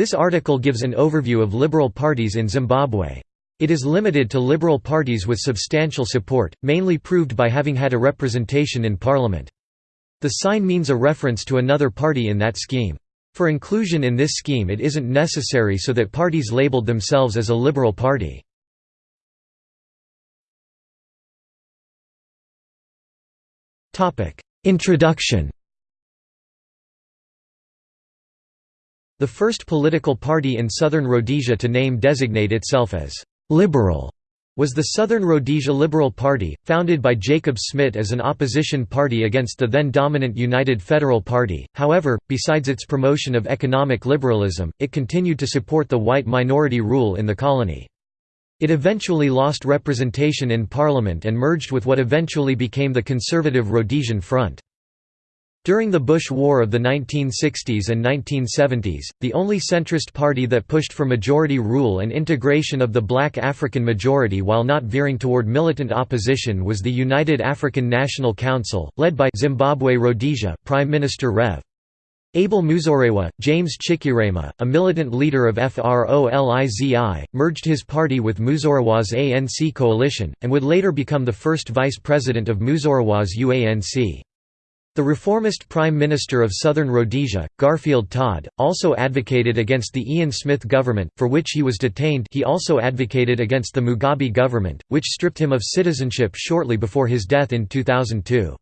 This article gives an overview of liberal parties in Zimbabwe. It is limited to liberal parties with substantial support, mainly proved by having had a representation in parliament. The sign means a reference to another party in that scheme. For inclusion in this scheme it isn't necessary so that parties labeled themselves as a liberal party. Introduction The first political party in southern Rhodesia to name designate itself as «liberal» was the Southern Rhodesia Liberal Party, founded by Jacob Smit as an opposition party against the then dominant United Federal Party. However, besides its promotion of economic liberalism, it continued to support the white minority rule in the colony. It eventually lost representation in parliament and merged with what eventually became the conservative Rhodesian Front. During the Bush War of the 1960s and 1970s, the only centrist party that pushed for majority rule and integration of the black African majority while not veering toward militant opposition was the United African National Council, led by Zimbabwe Rhodesia Prime Minister Rev. Abel Muzorewa, James Chikerema, a militant leader of FROLIZI, merged his party with Muzorewa's ANC coalition, and would later become the first vice president of Muzorewa's UANC. The reformist Prime Minister of Southern Rhodesia, Garfield Todd, also advocated against the Ian Smith government, for which he was detained he also advocated against the Mugabe government, which stripped him of citizenship shortly before his death in 2002.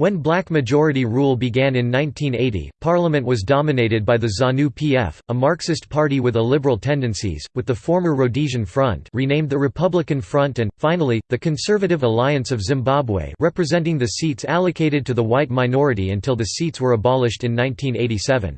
When black majority rule began in 1980, parliament was dominated by the ZANU-PF, a Marxist party with a liberal tendencies, with the former Rhodesian Front renamed the Republican Front and, finally, the Conservative Alliance of Zimbabwe representing the seats allocated to the white minority until the seats were abolished in 1987.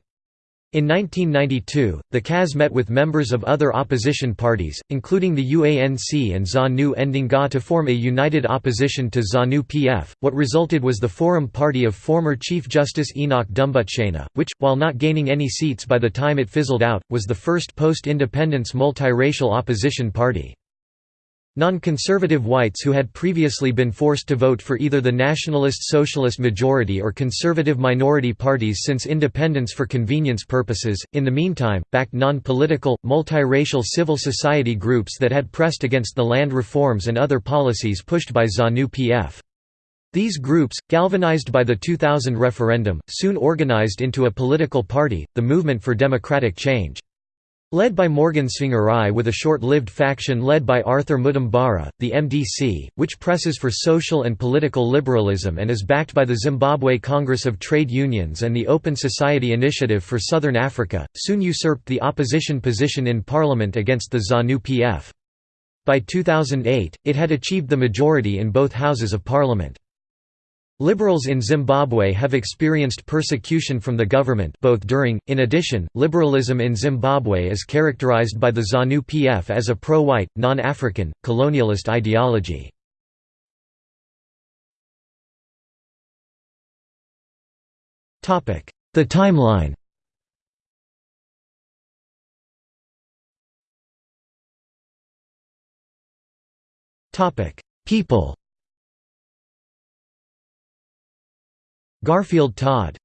In 1992, the CAS met with members of other opposition parties, including the UANC and ZANU Ndonga to form a united opposition to ZANU-PF. What resulted was the Forum Party of former Chief Justice Enoch Dumbutshena, which, while not gaining any seats by the time it fizzled out, was the first post-independence multiracial opposition party. Non-conservative whites who had previously been forced to vote for either the Nationalist Socialist majority or conservative minority parties since independence for convenience purposes, in the meantime, backed non-political, multiracial civil society groups that had pressed against the land reforms and other policies pushed by ZANU-PF. These groups, galvanized by the 2000 referendum, soon organized into a political party, the Movement for Democratic Change. Led by Morgan Tsvangirai with a short-lived faction led by Arthur Mutambara, the MDC, which presses for social and political liberalism and is backed by the Zimbabwe Congress of Trade Unions and the Open Society Initiative for Southern Africa, soon usurped the opposition position in parliament against the ZANU-PF. By 2008, it had achieved the majority in both houses of parliament. Liberals in Zimbabwe have experienced persecution from the government both during, in addition, liberalism in Zimbabwe is characterized by the ZANU-PF as a pro-white, non-African, colonialist ideology. The timeline People Garfield Todd